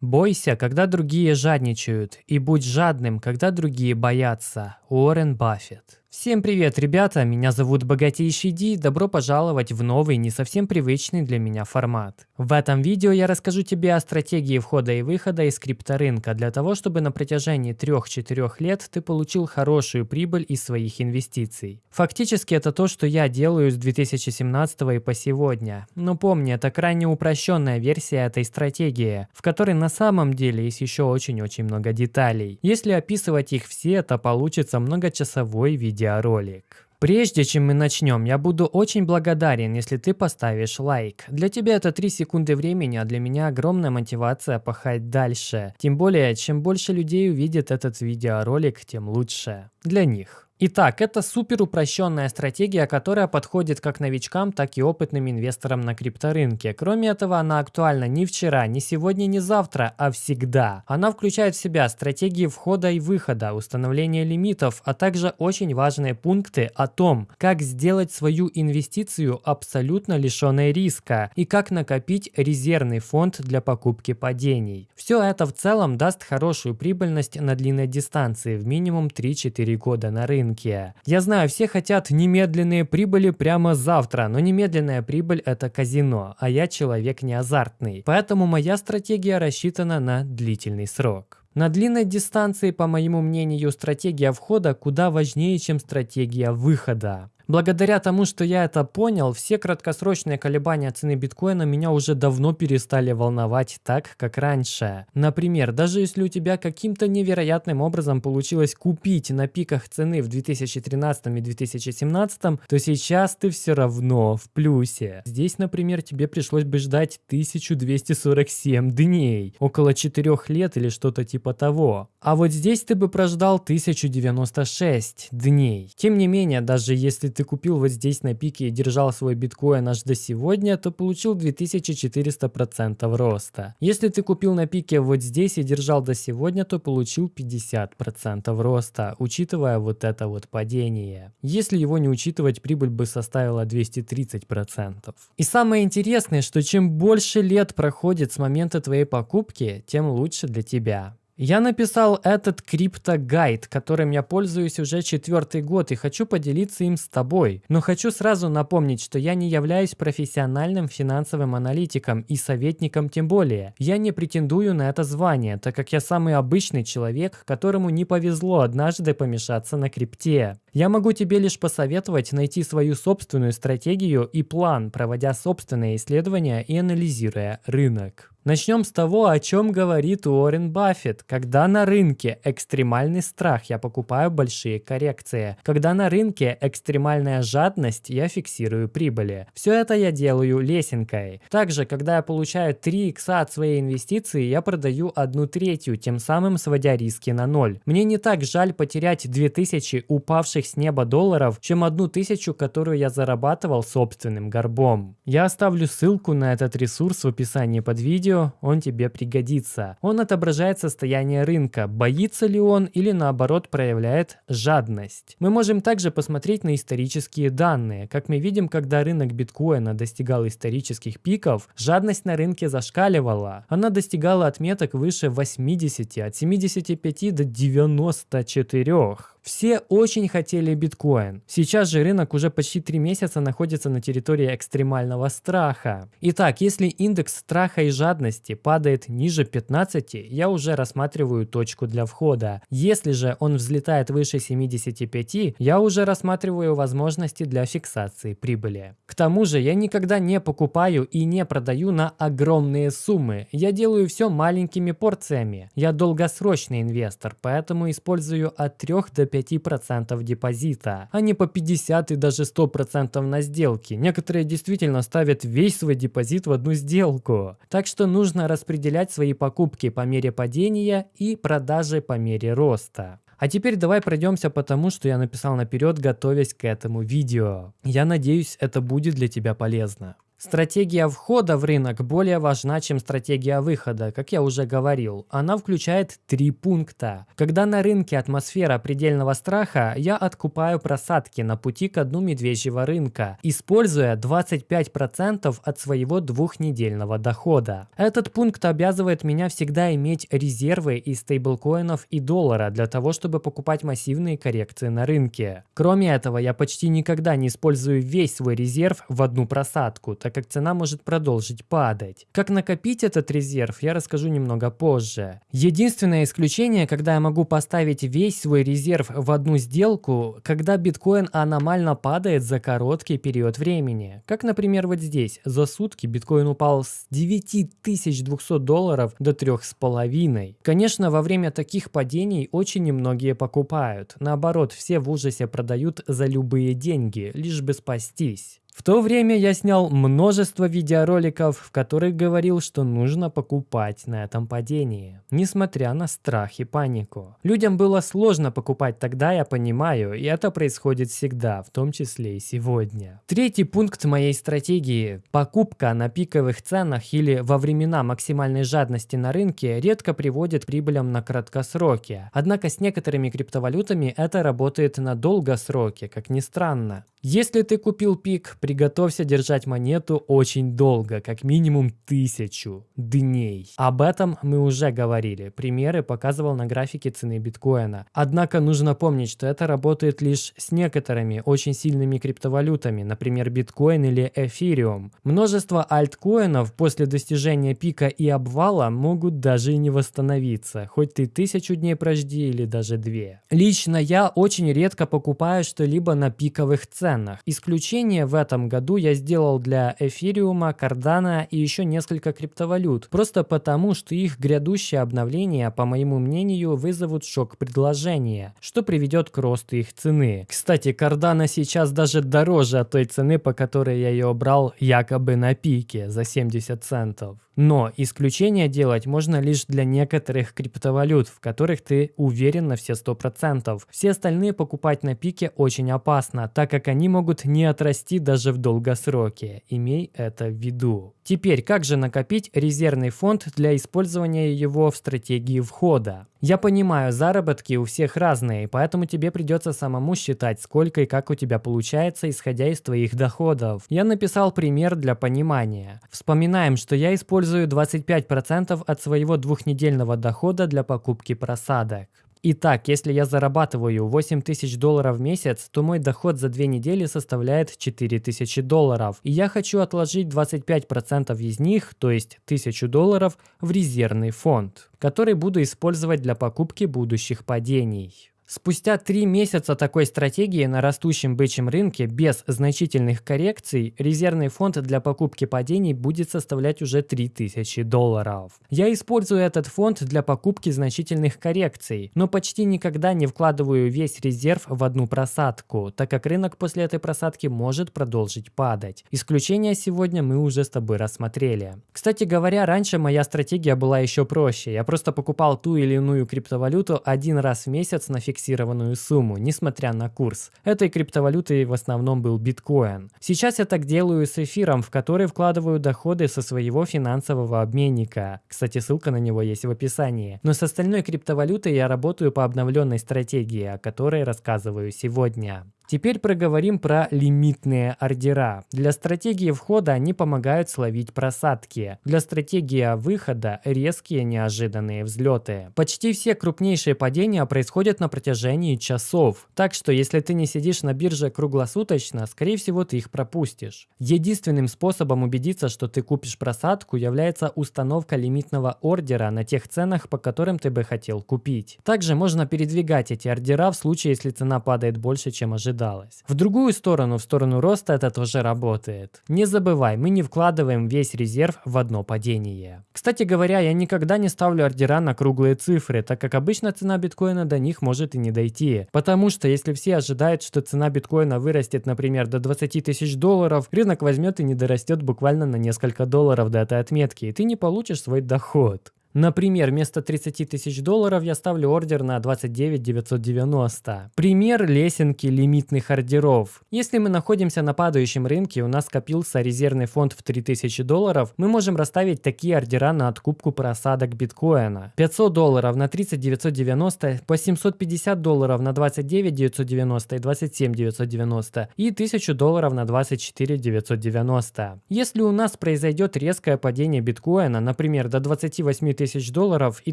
Бойся, когда другие жадничают, и будь жадным, когда другие боятся. Уоррен Баффет. Всем привет, ребята! Меня зовут Богатейший Ди. Добро пожаловать в новый, не совсем привычный для меня формат. В этом видео я расскажу тебе о стратегии входа и выхода из крипторынка для того, чтобы на протяжении 3-4 лет ты получил хорошую прибыль из своих инвестиций. Фактически это то, что я делаю с 2017 и по сегодня. Но помни, это крайне упрощенная версия этой стратегии, в которой на самом деле есть еще очень-очень много деталей. Если описывать их все, то получится многочасовой видео видеоролик. Прежде чем мы начнем, я буду очень благодарен, если ты поставишь лайк. Для тебя это 3 секунды времени, а для меня огромная мотивация пахать дальше. Тем более, чем больше людей увидит этот видеоролик, тем лучше. Для них. Итак, это супер упрощенная стратегия, которая подходит как новичкам, так и опытным инвесторам на крипторынке. Кроме этого, она актуальна не вчера, не сегодня, не завтра, а всегда. Она включает в себя стратегии входа и выхода, установление лимитов, а также очень важные пункты о том, как сделать свою инвестицию абсолютно лишенной риска и как накопить резервный фонд для покупки падений. Все это в целом даст хорошую прибыльность на длинной дистанции в минимум 3-4 года на рынке рынке. Я знаю, все хотят немедленные прибыли прямо завтра, но немедленная прибыль это казино, а я человек не азартный. Поэтому моя стратегия рассчитана на длительный срок. На длинной дистанции, по моему мнению, стратегия входа куда важнее, чем стратегия выхода. Благодаря тому, что я это понял, все краткосрочные колебания цены биткоина меня уже давно перестали волновать так, как раньше. Например, даже если у тебя каким-то невероятным образом получилось купить на пиках цены в 2013 и 2017, то сейчас ты все равно в плюсе. Здесь, например, тебе пришлось бы ждать 1247 дней, около 4 лет или что-то типа того. А вот здесь ты бы прождал 1096 дней. Тем не менее, даже если ты ты купил вот здесь на пике и держал свой биткоин аж до сегодня, то получил 2400% роста. Если ты купил на пике вот здесь и держал до сегодня, то получил 50% роста, учитывая вот это вот падение. Если его не учитывать, прибыль бы составила 230%. И самое интересное, что чем больше лет проходит с момента твоей покупки, тем лучше для тебя. Я написал этот криптогайд, которым я пользуюсь уже четвертый год и хочу поделиться им с тобой. Но хочу сразу напомнить, что я не являюсь профессиональным финансовым аналитиком и советником тем более. Я не претендую на это звание, так как я самый обычный человек, которому не повезло однажды помешаться на крипте. Я могу тебе лишь посоветовать найти свою собственную стратегию и план, проводя собственные исследования и анализируя рынок. Начнем с того, о чем говорит Уоррен Баффет. Когда на рынке экстремальный страх, я покупаю большие коррекции. Когда на рынке экстремальная жадность, я фиксирую прибыли. Все это я делаю лесенкой. Также, когда я получаю 3 икса от своей инвестиции, я продаю одну третью, тем самым сводя риски на ноль. Мне не так жаль потерять 2000 упавших с неба долларов, чем одну тысячу, которую я зарабатывал собственным горбом. Я оставлю ссылку на этот ресурс в описании под видео, видео, он тебе пригодится. Он отображает состояние рынка, боится ли он или наоборот проявляет жадность. Мы можем также посмотреть на исторические данные. Как мы видим, когда рынок биткоина достигал исторических пиков, жадность на рынке зашкаливала. Она достигала отметок выше 80, от 75 до 94. Все очень хотели биткоин. Сейчас же рынок уже почти 3 месяца находится на территории экстремального страха. Итак, если индекс страха и жадности падает ниже 15, я уже рассматриваю точку для входа. Если же он взлетает выше 75, я уже рассматриваю возможности для фиксации прибыли. К тому же я никогда не покупаю и не продаю на огромные суммы. Я делаю все маленькими порциями. Я долгосрочный инвестор, поэтому использую от 3 до 5% депозита, а не по 50 и даже 100% на сделки. Некоторые действительно ставят весь свой депозит в одну сделку. Так что нужно распределять свои покупки по мере падения и продажи по мере роста. А теперь давай пройдемся по тому, что я написал наперед, готовясь к этому видео. Я надеюсь, это будет для тебя полезно. Стратегия входа в рынок более важна, чем стратегия выхода, как я уже говорил. Она включает три пункта. Когда на рынке атмосфера предельного страха, я откупаю просадки на пути к дну медвежьего рынка, используя 25% от своего двухнедельного дохода. Этот пункт обязывает меня всегда иметь резервы из стейблкоинов и доллара для того, чтобы покупать массивные коррекции на рынке. Кроме этого, я почти никогда не использую весь свой резерв в одну просадку, так как цена может продолжить падать. Как накопить этот резерв, я расскажу немного позже. Единственное исключение, когда я могу поставить весь свой резерв в одну сделку, когда биткоин аномально падает за короткий период времени. Как, например, вот здесь. За сутки биткоин упал с 9200 долларов до 3,5. Конечно, во время таких падений очень немногие покупают. Наоборот, все в ужасе продают за любые деньги, лишь бы спастись. В то время я снял множество видеороликов, в которых говорил, что нужно покупать на этом падении, несмотря на страх и панику. Людям было сложно покупать тогда, я понимаю, и это происходит всегда, в том числе и сегодня. Третий пункт моей стратегии – покупка на пиковых ценах или во времена максимальной жадности на рынке редко приводит к прибылям на краткосроке. Однако с некоторыми криптовалютами это работает на долгосроке, как ни странно. Если ты купил пик, приготовься держать монету очень долго, как минимум тысячу дней. Об этом мы уже говорили, примеры показывал на графике цены биткоина. Однако нужно помнить, что это работает лишь с некоторыми очень сильными криптовалютами, например биткоин или эфириум. Множество альткоинов после достижения пика и обвала могут даже и не восстановиться, хоть ты тысячу дней прожди или даже две. Лично я очень редко покупаю что-либо на пиковых ценах ценах. Исключение в этом году я сделал для эфириума, кардана и еще несколько криптовалют, просто потому, что их грядущие обновления, по моему мнению, вызовут шок предложения, что приведет к росту их цены. Кстати, кардана сейчас даже дороже от той цены, по которой я ее брал якобы на пике за 70 центов. Но исключение делать можно лишь для некоторых криптовалют, в которых ты уверен на все 100%. Все остальные покупать на пике очень опасно, так как они могут не отрасти даже в долгосроке. Имей это в виду. Теперь, как же накопить резервный фонд для использования его в стратегии входа? Я понимаю, заработки у всех разные, поэтому тебе придется самому считать, сколько и как у тебя получается, исходя из твоих доходов. Я написал пример для понимания. Вспоминаем, что я использую 25% от своего двухнедельного дохода для покупки просадок. Итак, если я зарабатываю 8 тысяч долларов в месяц, то мой доход за две недели составляет 4 тысячи долларов. И я хочу отложить 25% из них, то есть 1000 долларов, в резервный фонд, который буду использовать для покупки будущих падений. Спустя три месяца такой стратегии на растущем бычьем рынке без значительных коррекций резервный фонд для покупки падений будет составлять уже 3000 долларов. Я использую этот фонд для покупки значительных коррекций, но почти никогда не вкладываю весь резерв в одну просадку, так как рынок после этой просадки может продолжить падать. Исключения сегодня мы уже с тобой рассмотрели. Кстати говоря, раньше моя стратегия была еще проще. Я просто покупал ту или иную криптовалюту один раз в месяц на фиксированную фиксированную сумму, несмотря на курс. Этой криптовалютой в основном был биткоин. Сейчас я так делаю с эфиром, в который вкладываю доходы со своего финансового обменника. Кстати, ссылка на него есть в описании. Но с остальной криптовалютой я работаю по обновленной стратегии, о которой рассказываю сегодня. Теперь проговорим про лимитные ордера. Для стратегии входа они помогают словить просадки. Для стратегии выхода резкие неожиданные взлеты. Почти все крупнейшие падения происходят на протяжении часов. Так что если ты не сидишь на бирже круглосуточно, скорее всего ты их пропустишь. Единственным способом убедиться, что ты купишь просадку, является установка лимитного ордера на тех ценах, по которым ты бы хотел купить. Также можно передвигать эти ордера в случае, если цена падает больше, чем ожидалось ожидалось. В другую сторону, в сторону роста это тоже работает. Не забывай, мы не вкладываем весь резерв в одно падение. Кстати говоря, я никогда не ставлю ордера на круглые цифры, так как обычно цена биткоина до них может и не дойти. Потому что если все ожидают, что цена биткоина вырастет, например, до 20 тысяч долларов, рынок возьмет и не дорастет буквально на несколько долларов до этой отметки, и ты не получишь свой доход. Например, вместо 30 тысяч долларов я ставлю ордер на 29 990. Пример лесенки лимитных ордеров. Если мы находимся на падающем рынке, у нас скопился резервный фонд в 3000 долларов, мы можем расставить такие ордера на откупку просадок биткоина. 500 долларов на 30 990, по 750 долларов на 29 990 и 27 990 и 1000 долларов на 24 990. Если у нас произойдет резкое падение биткоина, например, до 28 тысяч долларов и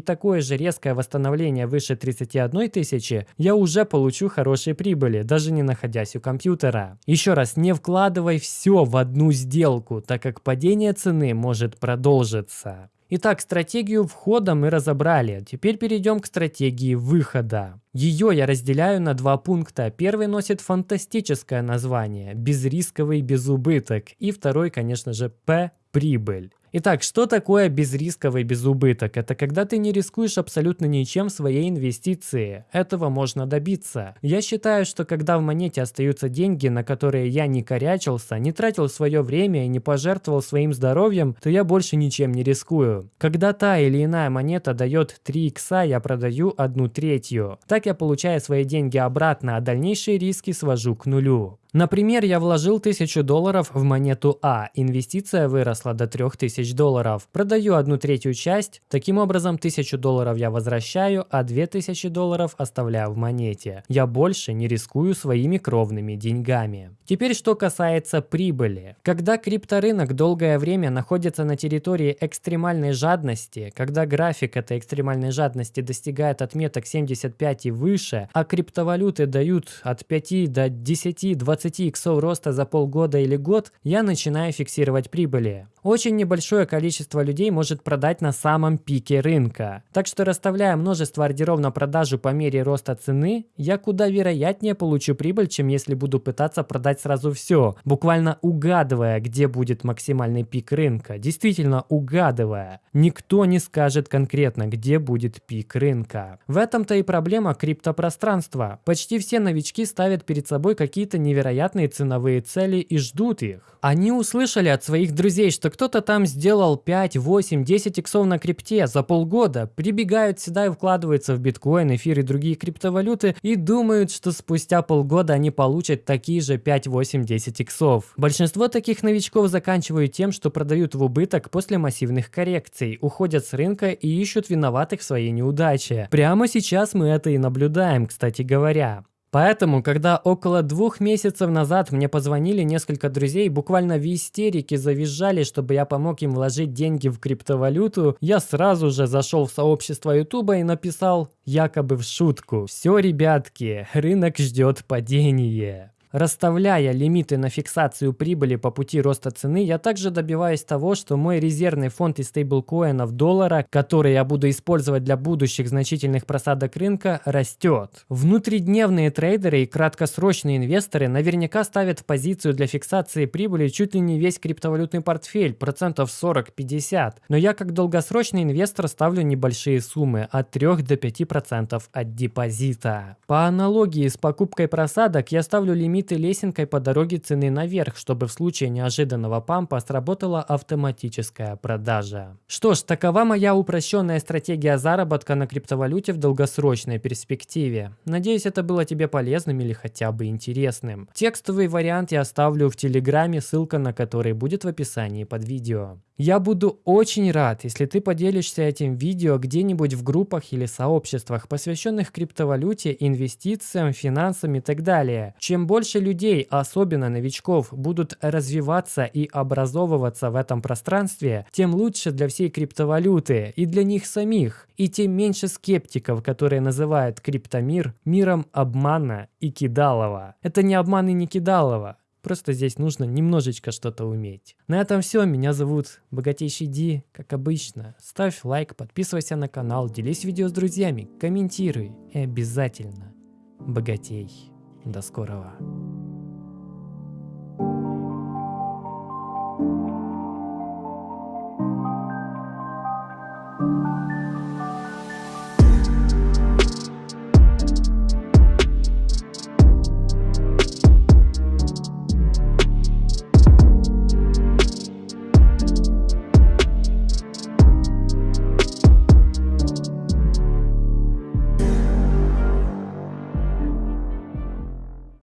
такое же резкое восстановление выше 31 тысячи, я уже получу хорошие прибыли, даже не находясь у компьютера. Еще раз, не вкладывай все в одну сделку, так как падение цены может продолжиться. Итак, стратегию входа мы разобрали. Теперь перейдем к стратегии выхода. Ее я разделяю на два пункта. Первый носит фантастическое название – безрисковый безубыток. И второй, конечно же, П – прибыль. Итак, что такое безрисковый безубыток? Это когда ты не рискуешь абсолютно ничем в своей инвестиции. Этого можно добиться. Я считаю, что когда в монете остаются деньги, на которые я не корячился, не тратил свое время и не пожертвовал своим здоровьем, то я больше ничем не рискую. Когда та или иная монета дает 3 икса, я продаю одну третью. Так я получаю свои деньги обратно, а дальнейшие риски свожу к нулю. Например, я вложил 1000 долларов в монету А, инвестиция выросла до 3000 долларов. Продаю одну третью часть, таким образом 1000 долларов я возвращаю, а 2000 долларов оставляю в монете. Я больше не рискую своими кровными деньгами. Теперь что касается прибыли. Когда крипторынок долгое время находится на территории экстремальной жадности, когда график этой экстремальной жадности достигает отметок 75 и выше, а криптовалюты дают от 5 до 10, 20 20 иксов роста за полгода или год, я начинаю фиксировать прибыли. Очень небольшое количество людей может продать на самом пике рынка. Так что расставляя множество ордеров на продажу по мере роста цены, я куда вероятнее получу прибыль, чем если буду пытаться продать сразу все, буквально угадывая, где будет максимальный пик рынка. Действительно угадывая. Никто не скажет конкретно, где будет пик рынка. В этом-то и проблема криптопространства. Почти все новички ставят перед собой какие-то невероятные ценовые цели и ждут их. Они услышали от своих друзей, что кто-то там сделал 5, 8, 10 иксов на крипте за полгода, прибегают сюда и вкладываются в биткоин, эфир и другие криптовалюты и думают, что спустя полгода они получат такие же 5, 8, 10 иксов. Большинство таких новичков заканчивают тем, что продают в убыток после массивных коррекций, уходят с рынка и ищут виноватых в своей неудаче. Прямо сейчас мы это и наблюдаем, кстати говоря. Поэтому, когда около двух месяцев назад мне позвонили несколько друзей, буквально в истерике завизжали, чтобы я помог им вложить деньги в криптовалюту, я сразу же зашел в сообщество ютуба и написал якобы в шутку «Все, ребятки, рынок ждет падение». Расставляя лимиты на фиксацию прибыли по пути роста цены, я также добиваюсь того, что мой резервный фонд из стейблкоинов доллара, который я буду использовать для будущих значительных просадок рынка, растет. Внутридневные трейдеры и краткосрочные инвесторы наверняка ставят в позицию для фиксации прибыли чуть ли не весь криптовалютный портфель, процентов 40-50. Но я как долгосрочный инвестор ставлю небольшие суммы, от 3 до 5% от депозита. По аналогии с покупкой просадок я ставлю лимит лимиты лесенкой по дороге цены наверх, чтобы в случае неожиданного пампа сработала автоматическая продажа. Что ж, такова моя упрощенная стратегия заработка на криптовалюте в долгосрочной перспективе. Надеюсь, это было тебе полезным или хотя бы интересным. Текстовый вариант я оставлю в Телеграме, ссылка на который будет в описании под видео. Я буду очень рад, если ты поделишься этим видео где-нибудь в группах или сообществах, посвященных криптовалюте, инвестициям, финансам и так далее. Чем больше людей, особенно новичков, будут развиваться и образовываться в этом пространстве, тем лучше для всей криптовалюты и для них самих, и тем меньше скептиков, которые называют криптомир миром обмана и кидалова. Это не обман и не кидалова. Просто здесь нужно немножечко что-то уметь. На этом все. Меня зовут Богатейший Ди. Как обычно, ставь лайк, подписывайся на канал, делись видео с друзьями, комментируй и обязательно богатей. До скорого.